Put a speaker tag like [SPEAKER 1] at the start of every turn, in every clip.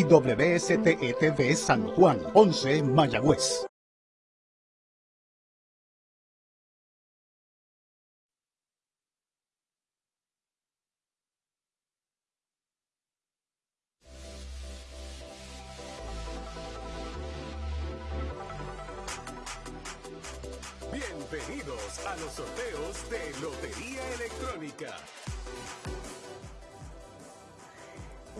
[SPEAKER 1] y WSTETV San Juan, 11 Mayagüez.
[SPEAKER 2] Bienvenidos a los sorteos de Lotería Electrónica.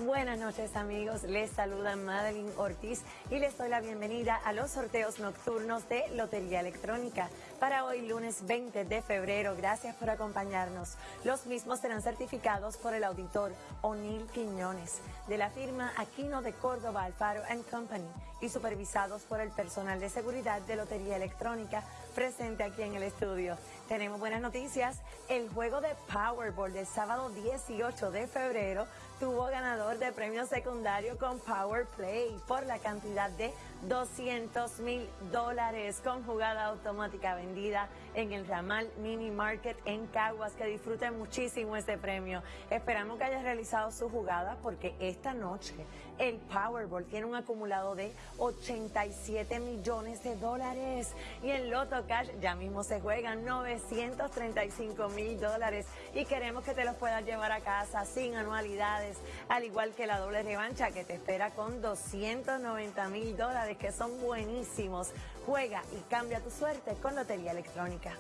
[SPEAKER 3] Buenas noches amigos, les saluda Madeline Ortiz y les doy la bienvenida a los sorteos nocturnos de Lotería Electrónica para hoy lunes 20 de febrero. Gracias por acompañarnos. Los mismos serán certificados por el auditor O'Neill Quiñones de la firma Aquino de Córdoba Alfaro Company y supervisados por el personal de seguridad de Lotería Electrónica presente aquí en el estudio. Tenemos buenas noticias. El juego de Powerball del sábado 18 de febrero tuvo ganador de premio secundario con Power Play por la cantidad de 200 mil dólares con jugada automática vendida en el ramal Mini Market en Caguas. Que disfruten muchísimo este premio. Esperamos que hayas realizado su jugada porque esta noche el Powerball tiene un acumulado de 87 millones de dólares y el Loto Cash ya mismo se juegan 935 mil dólares y queremos que te los puedas llevar a casa sin anualidades, al igual que la doble revancha que te espera con 290 mil dólares que son buenísimos. Juega y cambia tu suerte con Lotería Electrónica.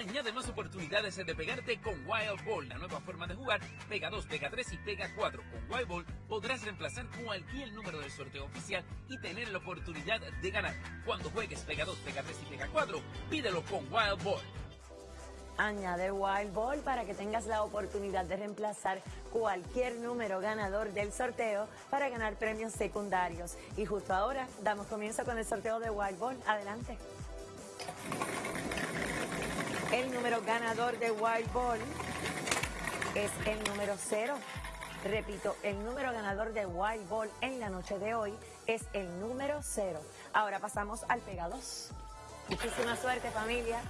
[SPEAKER 4] Añade más oportunidades de pegarte con Wild Ball, la nueva forma de jugar. Pega 2, pega 3 y pega 4. Con Wild Ball podrás reemplazar cualquier número del sorteo oficial y tener la oportunidad de ganar. Cuando juegues pega 2, pega 3 y pega 4, pídelo con Wild Ball.
[SPEAKER 3] Añade Wild Ball para que tengas la oportunidad de reemplazar cualquier número ganador del sorteo para ganar premios secundarios. Y justo ahora damos comienzo con el sorteo de Wild Ball. Adelante. El número ganador de Wild Ball es el número 0. Repito, el número ganador de Wild Ball en la noche de hoy es el número 0. Ahora pasamos al Pega 2. Muchísima suerte familia.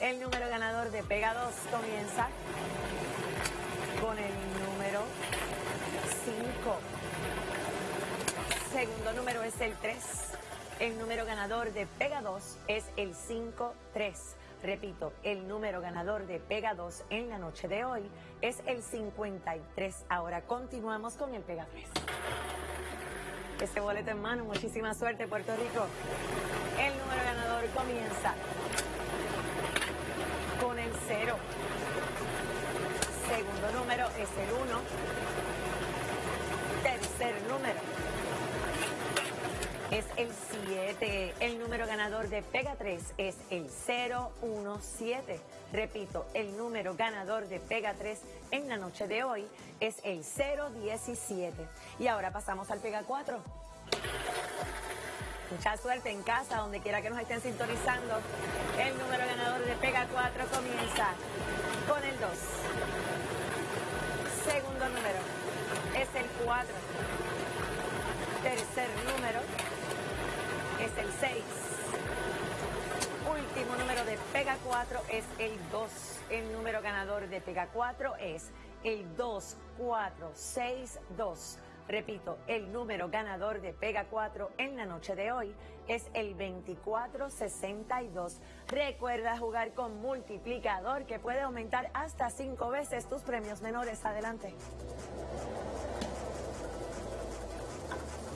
[SPEAKER 3] El número ganador de Pega 2 comienza con el número 5. Segundo número es el 3. El número ganador de Pega 2 es el 5-3. Repito, el número ganador de Pega 2 en la noche de hoy es el 53. Ahora continuamos con el Pega 3. Este boleto en mano, muchísima suerte Puerto Rico. El número ganador comienza con el 0. Segundo número es el 1. Tercer número es el 7. El número ganador de Pega 3 es el 017. Repito, el número ganador de Pega 3 en la noche de hoy es el 017. Y ahora pasamos al Pega 4. Mucha suerte en casa, donde quiera que nos estén sintonizando. El número ganador de Pega 4 comienza con el 2. Segundo número el 4. Tercer número es el 6. Último número de Pega 4 es el 2. El número ganador de Pega 4 es el 2462. Repito, el número ganador de Pega 4 en la noche de hoy es el 2462. Recuerda jugar con multiplicador que puede aumentar hasta 5 veces tus premios menores. Adelante.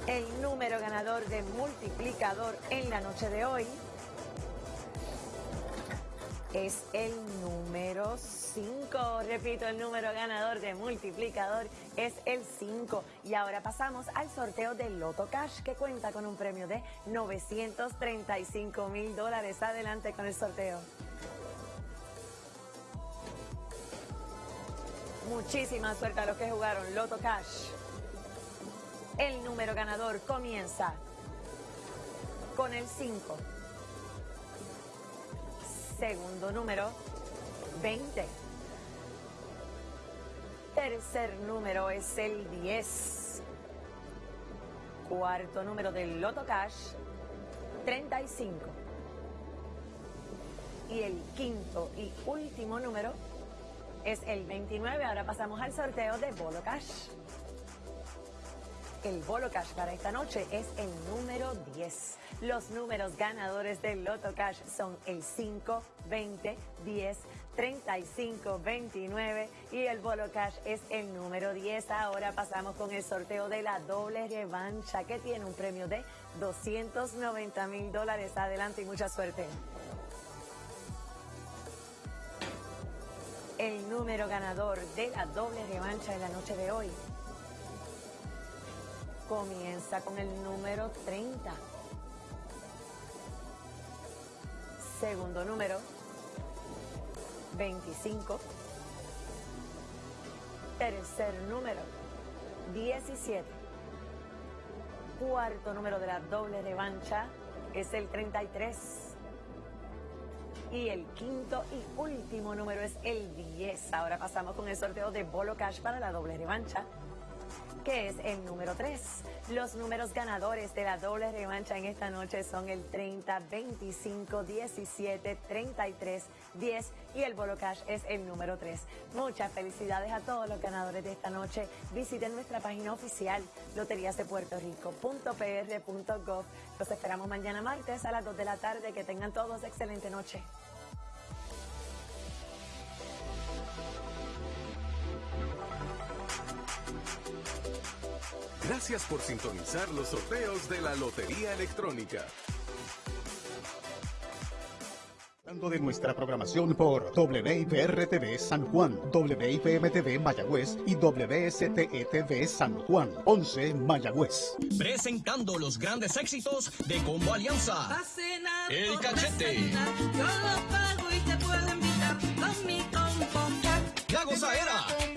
[SPEAKER 3] El número ganador de multiplicador en la noche de hoy es el número 5. Repito, el número ganador de multiplicador es el 5. Y ahora pasamos al sorteo del Loto Cash, que cuenta con un premio de 935 mil dólares. Adelante con el sorteo. Muchísima suerte a los que jugaron Loto Cash. El número ganador comienza con el 5. Segundo número, 20. Tercer número es el 10. Cuarto número del Loto Cash, 35. Y el quinto y último número es el 29. Ahora pasamos al sorteo de Bolo Cash. El Bolo Cash para esta noche es el número 10. Los números ganadores del Loto Cash son el 5, 20, 10, 35, 29 y el Bolo Cash es el número 10. Ahora pasamos con el sorteo de la doble revancha que tiene un premio de 290 mil dólares. Adelante y mucha suerte. El número ganador de la doble revancha de la noche de hoy comienza con el número 30. Segundo número, 25. Tercer número, 17. Cuarto número de la doble revancha es el 33. Y el quinto y último número es el 10. Ahora pasamos con el sorteo de Bolo Cash para la doble revancha que es el número 3. Los números ganadores de la doble revancha en esta noche son el 30, 25, 17, 33, 10 y el Bolo Cash es el número 3. Muchas felicidades a todos los ganadores de esta noche. Visiten nuestra página oficial loteriasdepuertorico.pr.gov. Los esperamos mañana martes a las 2 de la tarde. Que tengan todos excelente noche.
[SPEAKER 2] Gracias por sintonizar los sorteos de la Lotería Electrónica.
[SPEAKER 1] de nuestra programación por WIPR-TV San Juan, WIPM-TV Mayagüez y WSTE-TV San Juan, 11 Mayagüez.
[SPEAKER 5] Presentando los grandes éxitos de Combo Alianza. El cachete.
[SPEAKER 6] Yo lo pago y te puedo invitar con mi combo.
[SPEAKER 5] La gozadera